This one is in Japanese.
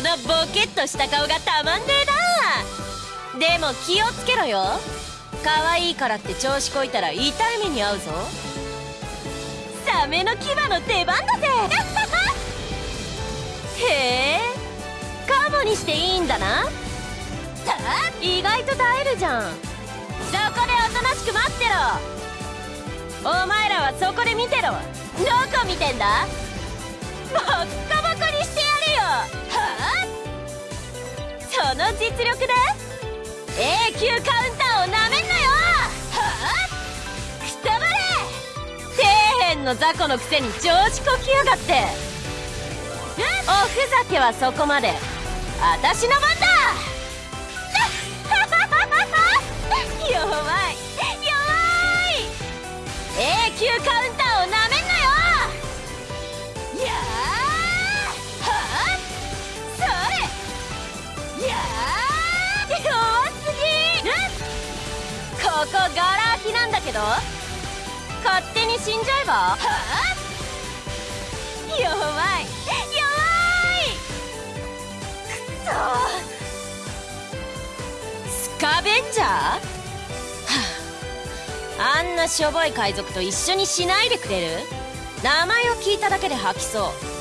のボケっとした顔がたまんねえな。でも気をつけろよ。可愛いからって調子こいたら痛い目に遭うぞ。サメの牙の出番だぜ。へえ。カモにしていいんだな。意外と耐えるじゃん。そこでおとなしく待ってろ。お前らはそこで見てろ。どこ見てんだ。の実力で A 級カウンターをなめんなよはあ？くたばれ底辺の雑魚のくせに調子こきやがって。おふざけはそこまで。私の番だ！弱い！弱い！A 級カウンターここガラ空きなんだけど。勝手に死んじゃえば？はあ？弱い。弱い！くそスカベンジャー？はあ。あんなしょぼい海賊と一緒にしないでくれる？名前を聞いただけで吐きそう。